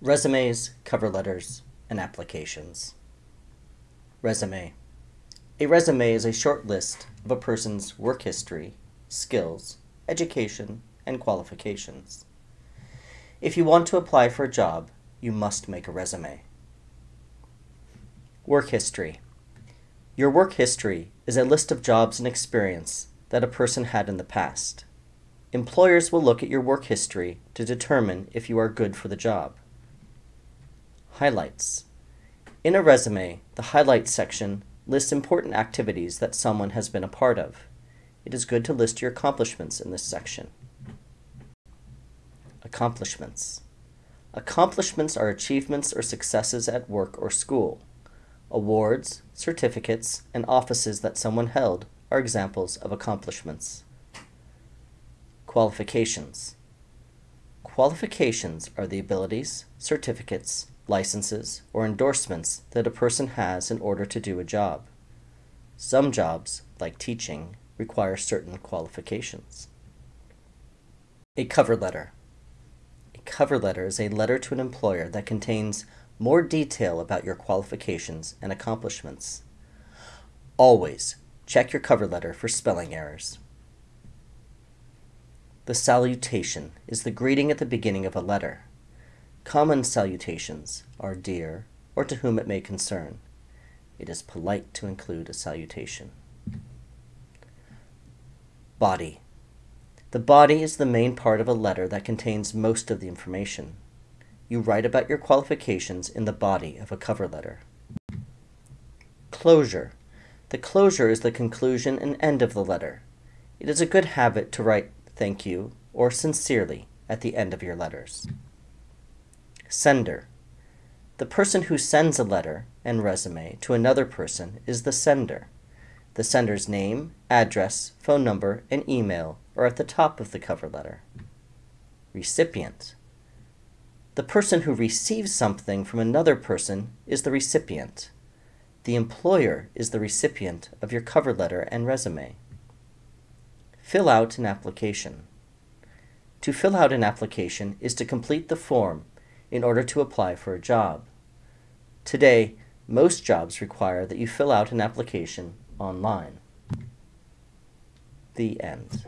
Resumes, cover letters, and applications. Resume. A resume is a short list of a person's work history, skills, education, and qualifications. If you want to apply for a job, you must make a resume. Work history. Your work history is a list of jobs and experience that a person had in the past. Employers will look at your work history to determine if you are good for the job. Highlights. In a resume, the Highlights section lists important activities that someone has been a part of. It is good to list your accomplishments in this section. Accomplishments. Accomplishments are achievements or successes at work or school. Awards, certificates, and offices that someone held are examples of accomplishments. Qualifications. Qualifications are the abilities, certificates, licenses, or endorsements that a person has in order to do a job. Some jobs, like teaching, require certain qualifications. A cover letter. A cover letter is a letter to an employer that contains more detail about your qualifications and accomplishments. Always check your cover letter for spelling errors. The salutation is the greeting at the beginning of a letter. Common salutations are dear or to whom it may concern. It is polite to include a salutation. Body. The body is the main part of a letter that contains most of the information. You write about your qualifications in the body of a cover letter. Closure. The closure is the conclusion and end of the letter. It is a good habit to write thank you or sincerely at the end of your letters. Sender. The person who sends a letter and resume to another person is the sender. The sender's name, address, phone number, and email are at the top of the cover letter. Recipient. The person who receives something from another person is the recipient. The employer is the recipient of your cover letter and resume. Fill out an application. To fill out an application is to complete the form in order to apply for a job. Today, most jobs require that you fill out an application online. The end.